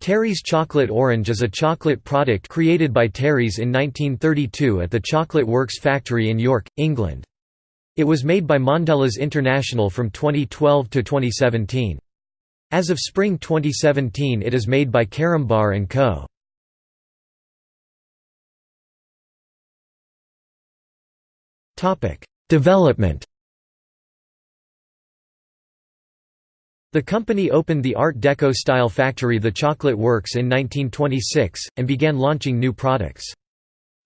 Terry's Chocolate Orange is a chocolate product created by Terry's in 1932 at the Chocolate Works factory in York, England. It was made by Mondelez International from 2012 to 2017. As of spring 2017 it is made by Carambar & Co. Development The company opened the Art Deco-style factory The Chocolate Works in 1926, and began launching new products.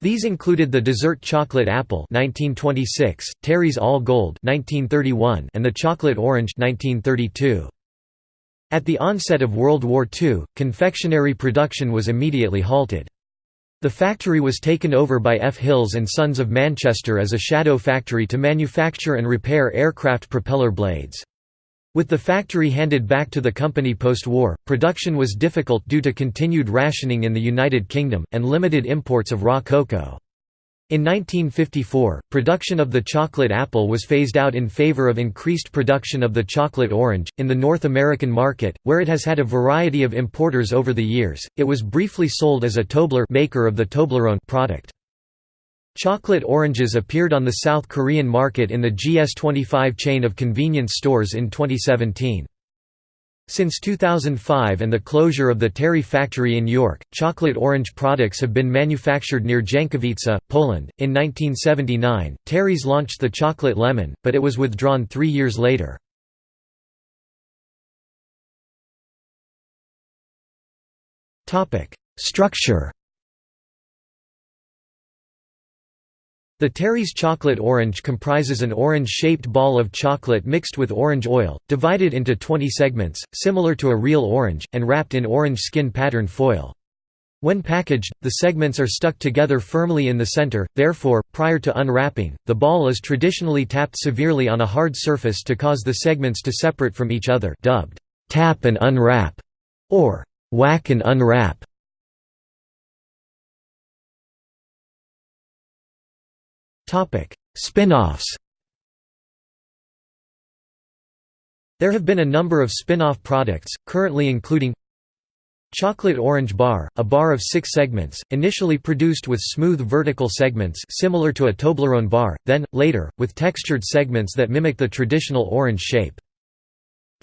These included the dessert chocolate apple 1926, Terry's All Gold 1931, and the chocolate orange 1932. At the onset of World War II, confectionery production was immediately halted. The factory was taken over by F. Hills and Sons of Manchester as a shadow factory to manufacture and repair aircraft propeller blades. With the factory handed back to the company post-war, production was difficult due to continued rationing in the United Kingdom, and limited imports of raw cocoa. In 1954, production of the chocolate apple was phased out in favor of increased production of the chocolate orange. In the North American market, where it has had a variety of importers over the years, it was briefly sold as a Tobler maker of the Toblerone product. Chocolate oranges appeared on the South Korean market in the GS25 chain of convenience stores in 2017. Since 2005 and the closure of the Terry factory in York, chocolate orange products have been manufactured near Jankowice, Poland. In 1979, Terry's launched the chocolate lemon, but it was withdrawn three years later. Structure The Terry's chocolate orange comprises an orange-shaped ball of chocolate mixed with orange oil, divided into 20 segments, similar to a real orange, and wrapped in orange skin pattern foil. When packaged, the segments are stuck together firmly in the center, therefore, prior to unwrapping, the ball is traditionally tapped severely on a hard surface to cause the segments to separate from each other dubbed, tap and unwrap, or whack and unwrap. Spin-offs There have been a number of spin-off products, currently including Chocolate Orange Bar, a bar of six segments, initially produced with smooth vertical segments similar to a Toblerone bar, then, later, with textured segments that mimic the traditional orange shape.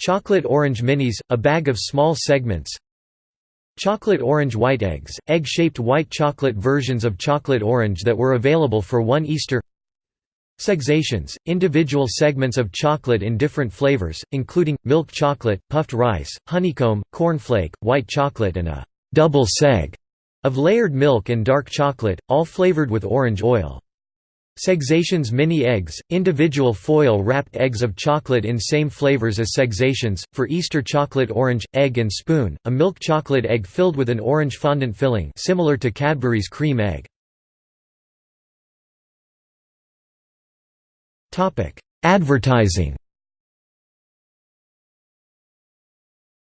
Chocolate Orange Minis, a bag of small segments Chocolate orange white eggs, egg-shaped white chocolate versions of chocolate orange that were available for one Easter Segsations, individual segments of chocolate in different flavors, including, milk chocolate, puffed rice, honeycomb, cornflake, white chocolate and a «double seg» of layered milk and dark chocolate, all flavored with orange oil. Segsations mini eggs, individual foil-wrapped eggs of chocolate in same flavors as Segsations, for Easter chocolate orange, egg and spoon, a milk chocolate egg filled with an orange fondant filling similar to Cadbury's cream egg. Advertising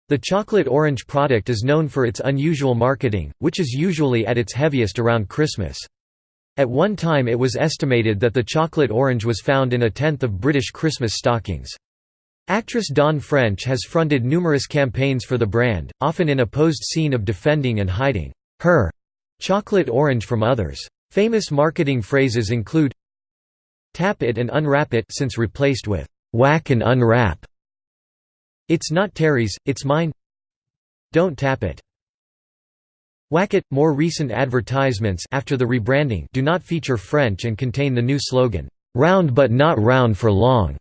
The chocolate orange product is known for its unusual marketing, which is usually at its heaviest around Christmas. At one time it was estimated that the chocolate orange was found in a tenth of British Christmas stockings. Actress Dawn French has fronted numerous campaigns for the brand, often in a posed scene of defending and hiding her chocolate orange from others. Famous marketing phrases include Tap it and unwrap it since replaced with whack and unwrap. It's not Terry's, it's mine. Don't tap it. Whack it. More recent advertisements after the rebranding do not feature French and contain the new slogan, round but not round for long.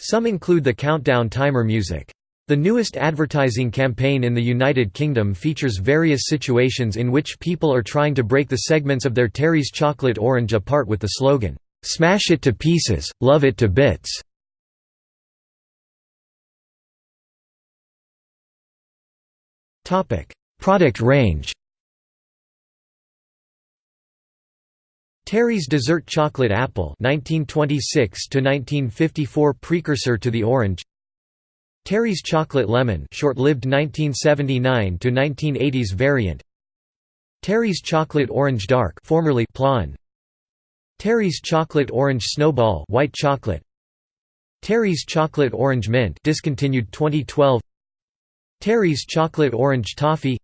Some include the countdown timer music. The newest advertising campaign in the United Kingdom features various situations in which people are trying to break the segments of their Terry's chocolate orange apart with the slogan, Smash it to pieces, love it to bits. Topic: Product range. Terry's Dessert Chocolate Apple 1926 to 1954 precursor to the orange. Terry's Chocolate Lemon short-lived 1979 to 1980s variant. Terry's Chocolate Orange Dark formerly Plain Terry's Chocolate Orange Snowball white chocolate. Terry's Chocolate Orange Mint discontinued 2012 Terry's Chocolate Orange Toffee.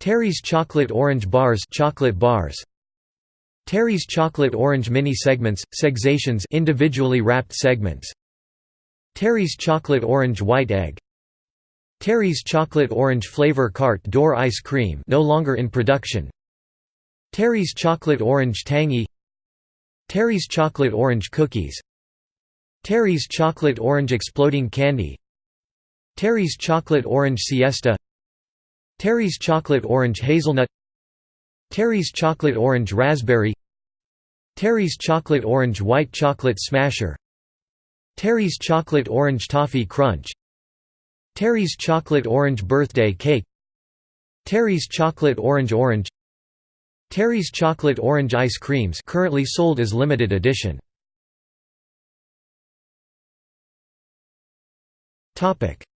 Terry's Chocolate Orange Bars chocolate bars Terry's Chocolate Orange Mini Segments segsations individually wrapped segments. Terry's Chocolate Orange White Egg. Terry's Chocolate Orange Flavor Carte D'Or Ice Cream no longer in production. Terry's Chocolate Orange Tangy. Terry's Chocolate Orange Cookies. Terry's Chocolate Orange Exploding Candy. Terry's Chocolate Orange Siesta. Terry's Chocolate Orange Hazelnut Terry's Chocolate Orange Raspberry Terry's Chocolate Orange White Chocolate Smasher Terry's Chocolate Orange Toffee Crunch Terry's Chocolate Orange Birthday Cake Terry's Chocolate Orange Orange Terry's Chocolate Orange Ice Creams currently sold as limited edition.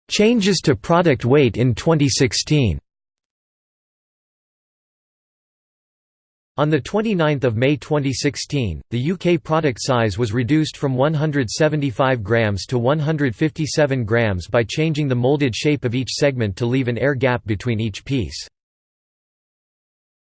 Changes to product weight in 2016 On 29 May 2016, the UK product size was reduced from 175 grams to 157 grams by changing the molded shape of each segment to leave an air gap between each piece.